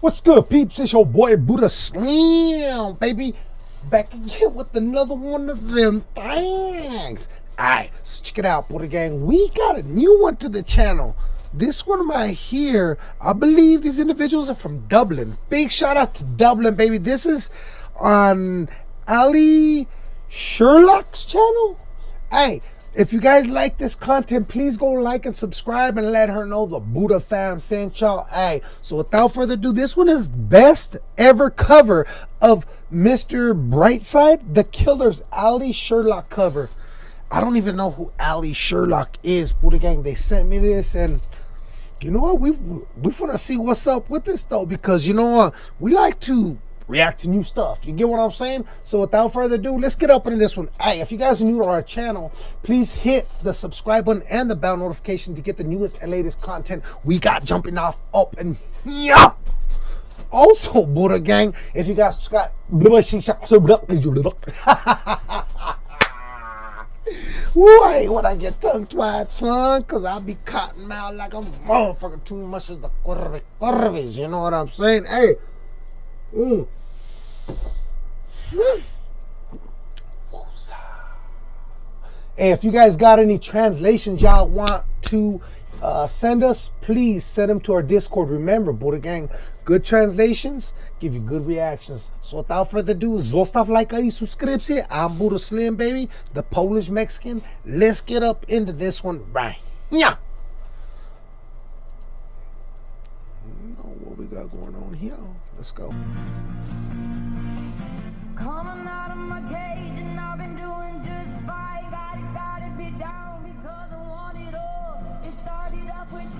What's good, peeps? It's your boy Buddha Slim, baby. Back again with another one of them things. Alright, so check it out, Buddha Gang. We got a new one to the channel. This one right here, I believe these individuals are from Dublin. Big shout out to Dublin, baby. This is on Ali Sherlock's channel. Hey, if you guys like this content, please go like and subscribe and let her know the Buddha fam sent y'all. Hey, so without further ado, this one is best ever cover of Mr. Brightside, the Killer's Ali Sherlock cover. I don't even know who Ali Sherlock is, Buddha Gang. They sent me this and you know what? We we want to see what's up with this though, because you know what? We like to react to new stuff. You get what I'm saying? So without further ado, let's get up into this one. Hey, if you guys are new to our channel, please hit the subscribe button and the bell notification to get the newest and latest content we got jumping off up and yeah. Also, Buddha Gang, if you guys got Woo, I when I get tongue tied, son, because I'll be cotton mouth like a motherfucker too much as the curves, you know what I'm saying? Hey, mm. If you guys got any translations y'all want to uh, send us, please send them to our Discord. Remember, Buddha Gang, good translations give you good reactions. So without further ado, zostaw like i subskrypcję. I'm Buddha Slim, baby, the Polish Mexican. Let's get up into this one right Yeah. You know what we got going on here. Let's go.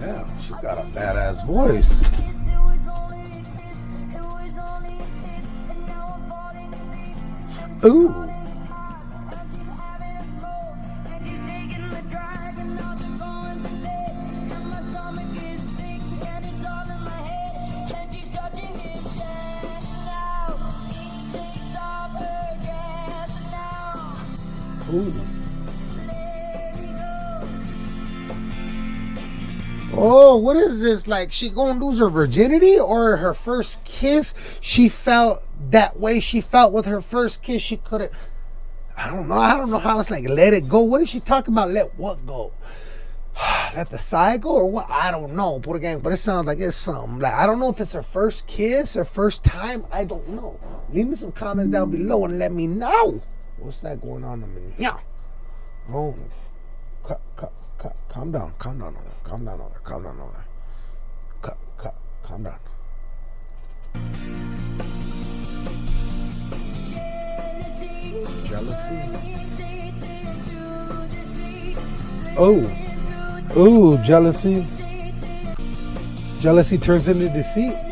Damn, she's got a badass voice. Ooh. Ooh. Oh, what is this? Like she gonna lose her virginity or her first kiss? She felt that way she felt with her first kiss. She couldn't. I don't know. I don't know how it's like let it go. What is she talking about? Let what go? let the side go or what? I don't know. Put again, but it sounds like it's something. Like I don't know if it's her first kiss or first time. I don't know. Leave me some comments down below and let me know. What's that going on in here? Oh, cut, cut cut. calm down, calm down on there, calm down on there, calm down on there. Cut, cut, calm down. Jealousy. Oh, oh, jealousy. Jealousy turns into deceit.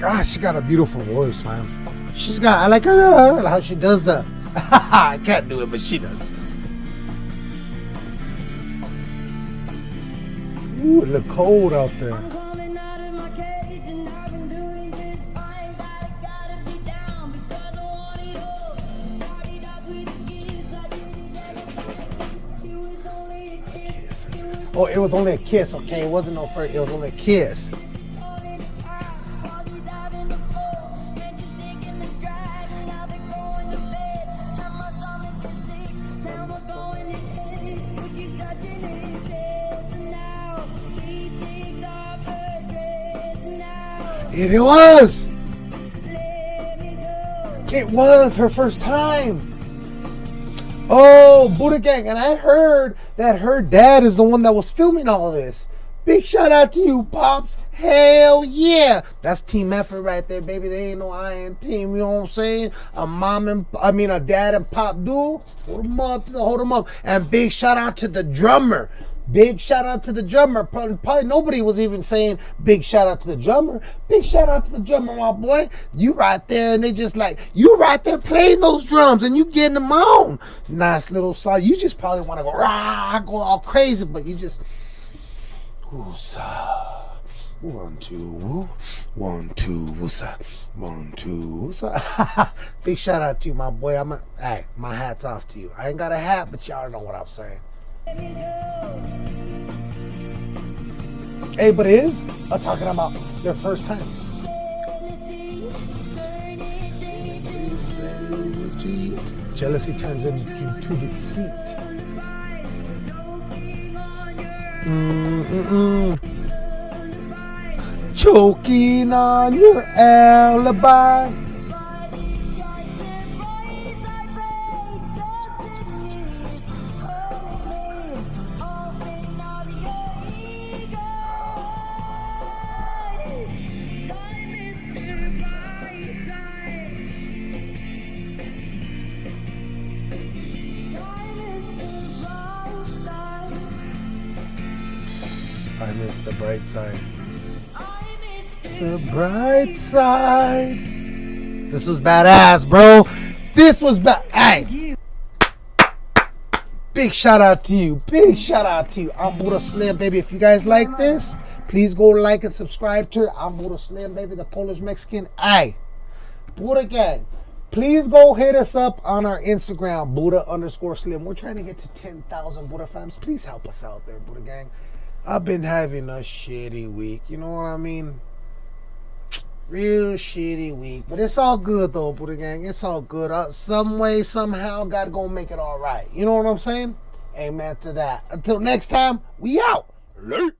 God, she got a beautiful voice, man. She's got, I like her, how she does that. I can't do it, but she does. Ooh, it look cold out there. Oh, it was only a kiss, okay? It wasn't no first, it was only a kiss. It was! It was her first time! Oh, Buddha Gang. And I heard that her dad is the one that was filming all this. Big shout out to you, Pops. Hell yeah. That's team effort right there, baby. They ain't no iron team, you know what I'm saying? A mom and, I mean, a dad and pop duo. Hold them up, hold them up. And big shout out to the drummer. Big shout out to the drummer. Probably, probably, nobody was even saying big shout out to the drummer. Big shout out to the drummer, my boy. You right there, and they just like you right there playing those drums, and you getting them on. Nice little song. You just probably want to go rah, go all crazy, but you just woosah. One, two, one, two, woosah. One, two, woosah. Big shout out to you, my boy. I'm a, hey, my hat's off to you. I ain't got a hat, but y'all know what I'm saying. Hey, but is uh, talking about their first time. Jealousy turns into to deceit. Mm-mm-mm. Choking on your alibi. Miss the bright side. The bright side. This was badass, bro. This was bad. Hey. Big shout out to you. Big shout out to you. I'm Buddha Slim, baby. If you guys like this, please go like and subscribe to. I'm Buddha Slim, baby, the Polish Mexican. Hey, Buddha Gang. Please go hit us up on our Instagram, Buddha underscore Slim. We're trying to get to 10,000 Buddha fans. Please help us out there, Buddha Gang. I've been having a shitty week. You know what I mean? Real shitty week. But it's all good though, Buddha Gang. It's all good. Uh, some way, somehow, God gonna make it all right. You know what I'm saying? Amen to that. Until next time, we out. Late.